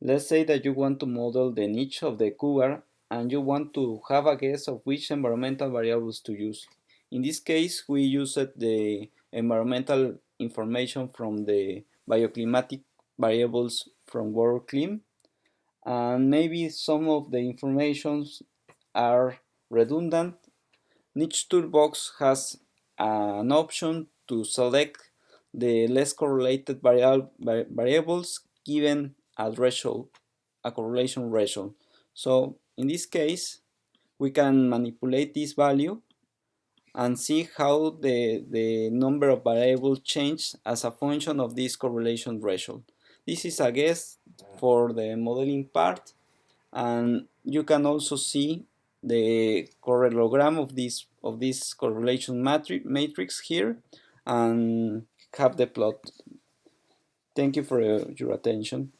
Let's say that you want to model the niche of the cougar and you want to have a guess of which environmental variables to use. In this case, we used the environmental information from the bioclimatic variables from WorldClim and maybe some of the informations are redundant. Niche Toolbox has an option to select the less correlated variables given a threshold, a correlation threshold. So in this case, we can manipulate this value and see how the, the number of variables change as a function of this correlation threshold. This is a guess for the modeling part and you can also see the correlogram of this of this correlation matrix here and have the plot. Thank you for your attention.